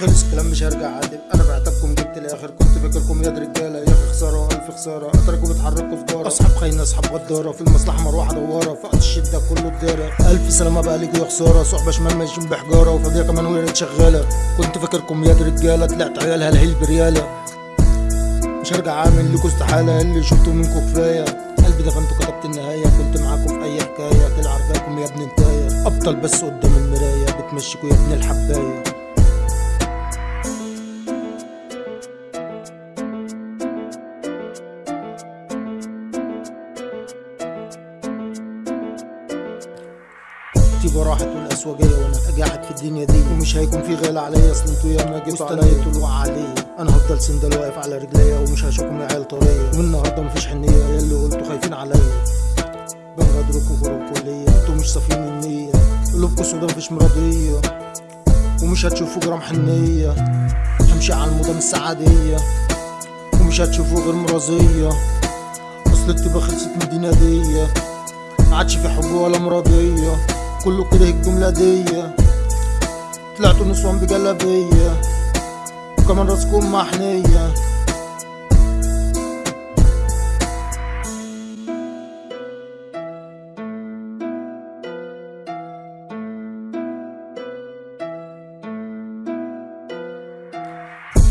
خلص الكلام مش هرجع عاتب أنا بعتبكم جبت الآخر. كنت فاكركم يا رجالة يا خسارة الف خسارة. اتركوا بتحركوا في دارة. أصحاب خاينة أصحاب غدارة. في المصلحة مروحة دوارة. وقت الشدة كله الداره ألف سلامة بقى ليكوا يا خسارة. صحبة شمال ماشيين بحجارة. وفاضيه كمان وهي شغالة. كنت فاكركم يا رجالة. طلعت عيال هلهيل بريالة. مش هرجع أعمل لكوا استحالة. اللي شفتوا منكم كفاية. قلبي ده فانتوا كتبت النهاية. كنت معاكم في أي حكاية. طلع عرفاكم يا ابن انتايه ابطال بس قدام المراية. بتمشيكوا يا ابن الحباية. تيبا راحت والاسواجية وأنا اجاحت في الدنيا دي. ومش هيكون في غلا عليا اصل أنتوا يا ما جيتوا عليا طلوع عليا أنا هفضل سندل واقف على رجليا ومش هشوفكم يا عيال طريه ومن النهارده مفيش حنية يا اللي قلتوا خايفين عليا بنغدركوا غروبكوا ليا أنتوا مش صافيين النية قلوبكوا سودا مفيش مرضية. ومش هتشوفوا جرام حنية همشي على الموضة مش سعادية ومش هتشوفوا غير مرضية. اصل التبا خلصت من الدنيا دي. معادش في حب ولا مرضية. كله كره الجملة دي طلعتوا نسوان بجلابية وكمان راسكم محنية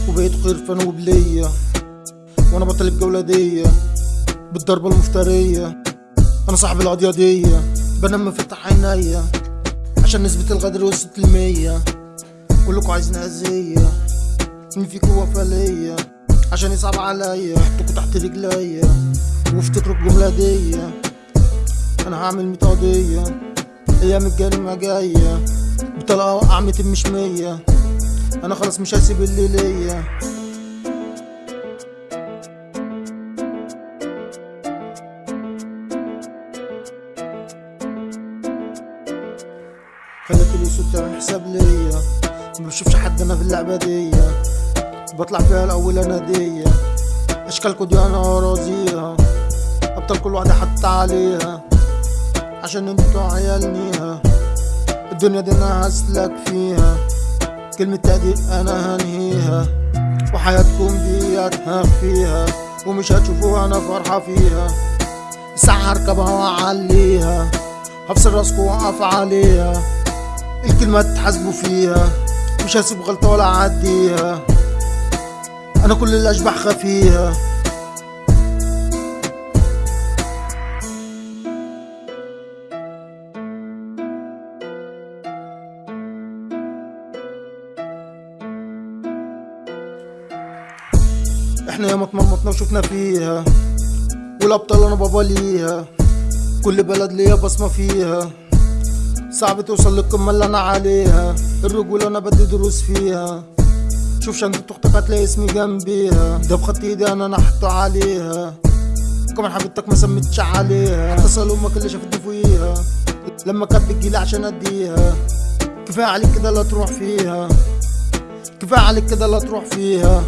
وبقيت خرفان وبلية وأنا بطل الجولة دي بالضربة المفترية أنا صاحب القضية دي بنام مفتح عينيا. عشان نسبة الغدر وصلت المية. كلكوا عايزين أذية. مين فيكوا وفا ليا عشان يصعب عليا. حطكوا تحت رجليا. وافتكروا الجملة دي. أنا هعمل ميت قضية. أيام الجريمة جاية. بطلقة ميتين مش مية. أنا خلاص مش هسيب اللي ليا. الاسود تعمل حساب ليا. ما بشوفش حد أنا في اللعبة دي. بطلع فيها الأول اناديه اشكالكوا دي أنا راضيها ابطال كل واحدة حتى عليها. عشان أنتوا عيالنيها. الدنيا دي أنا هسلك فيها. كلمة تقدير أنا هنهيها. وحياتكم دي هخفيها ومش هتشوفوها أنا فرحة فيها. الساعة هركبها وأعليها. هفصل راسكوا وأقف عليها. الكلمة تحاسبوا فيها. مش هسيب غلطة ولا أعديها. أنا كل الأشباح خفيها. إحنا ياما اتمرمطنا وشفنا فيها. والأبطال أنا بابا ليها. كل بلد ليا بصمة فيها. صعب توصل للقمة اللي أنا عليها. الرجولة أنا بدي دروس فيها. شوف شنطة أختك هتلاقي اسمي جنبيها. ده بخط إيدي أنا نحته عليها. كمان حبيبتك ما سمتش عليها. اتصل أمك اللي شافتني فوقيها لما كانت بتجيلي عشان أديها. كفاية عليك كده لا تروح فيها. كفاية عليك كده لا تروح فيها.